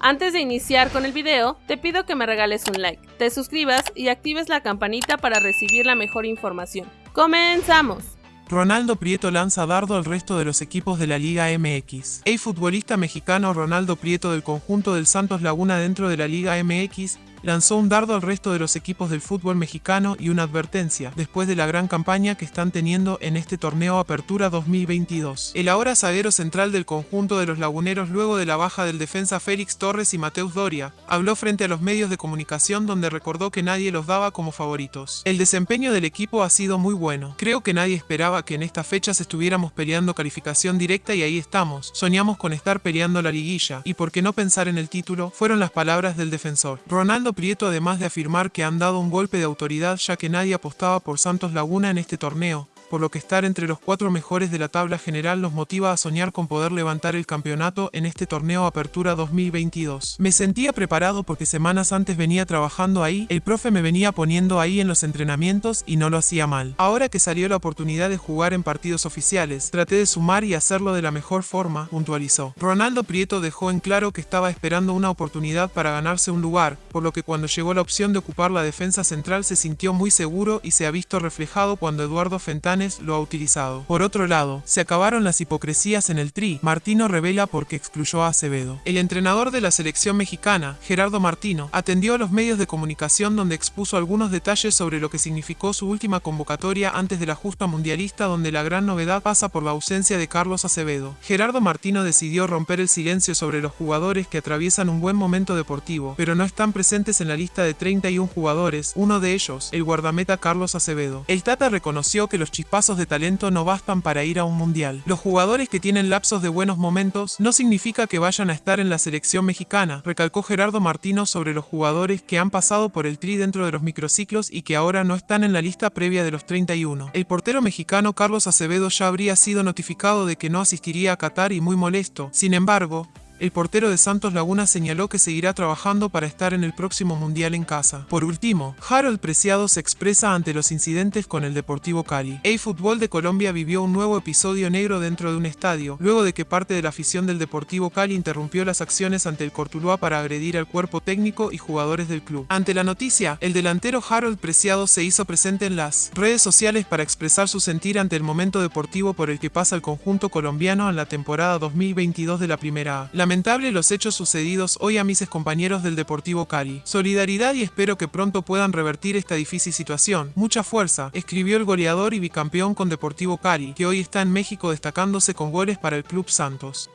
Antes de iniciar con el video, te pido que me regales un like, te suscribas y actives la campanita para recibir la mejor información. ¡Comenzamos! Ronaldo Prieto lanza dardo al resto de los equipos de la Liga MX. El futbolista mexicano Ronaldo Prieto del conjunto del Santos Laguna dentro de la Liga MX lanzó un dardo al resto de los equipos del fútbol mexicano y una advertencia, después de la gran campaña que están teniendo en este torneo Apertura 2022. El ahora zaguero central del conjunto de los laguneros luego de la baja del defensa Félix Torres y Mateus Doria, habló frente a los medios de comunicación donde recordó que nadie los daba como favoritos. El desempeño del equipo ha sido muy bueno. Creo que nadie esperaba que en estas fechas estuviéramos peleando calificación directa y ahí estamos. Soñamos con estar peleando la liguilla, y por qué no pensar en el título, fueron las palabras del defensor. Ronaldo Prieto además de afirmar que han dado un golpe de autoridad ya que nadie apostaba por Santos Laguna en este torneo, por lo que estar entre los cuatro mejores de la tabla general nos motiva a soñar con poder levantar el campeonato en este torneo Apertura 2022. Me sentía preparado porque semanas antes venía trabajando ahí, el profe me venía poniendo ahí en los entrenamientos y no lo hacía mal. Ahora que salió la oportunidad de jugar en partidos oficiales, traté de sumar y hacerlo de la mejor forma, puntualizó. Ronaldo Prieto dejó en claro que estaba esperando una oportunidad para ganarse un lugar, por lo que cuando llegó la opción de ocupar la defensa central se sintió muy seguro y se ha visto reflejado cuando Eduardo Fentán lo ha utilizado. Por otro lado, se acabaron las hipocresías en el tri. Martino revela por qué excluyó a Acevedo. El entrenador de la selección mexicana, Gerardo Martino, atendió a los medios de comunicación donde expuso algunos detalles sobre lo que significó su última convocatoria antes de la justa mundialista donde la gran novedad pasa por la ausencia de Carlos Acevedo. Gerardo Martino decidió romper el silencio sobre los jugadores que atraviesan un buen momento deportivo, pero no están presentes en la lista de 31 jugadores, uno de ellos, el guardameta Carlos Acevedo. El Tata reconoció que los pasos de talento no bastan para ir a un mundial. Los jugadores que tienen lapsos de buenos momentos no significa que vayan a estar en la selección mexicana, recalcó Gerardo Martino sobre los jugadores que han pasado por el tri dentro de los microciclos y que ahora no están en la lista previa de los 31. El portero mexicano Carlos Acevedo ya habría sido notificado de que no asistiría a Qatar y muy molesto. Sin embargo, el portero de Santos Laguna señaló que seguirá trabajando para estar en el próximo Mundial en casa. Por último, Harold Preciado se expresa ante los incidentes con el Deportivo Cali. El fútbol de Colombia vivió un nuevo episodio negro dentro de un estadio, luego de que parte de la afición del Deportivo Cali interrumpió las acciones ante el Cortuluá para agredir al cuerpo técnico y jugadores del club. Ante la noticia, el delantero Harold Preciado se hizo presente en las redes sociales para expresar su sentir ante el momento deportivo por el que pasa el conjunto colombiano en la temporada 2022 de la Primera A. Lamentable los hechos sucedidos hoy a mis compañeros del Deportivo Cali. Solidaridad y espero que pronto puedan revertir esta difícil situación. Mucha fuerza, escribió el goleador y bicampeón con Deportivo Cali, que hoy está en México destacándose con goles para el Club Santos.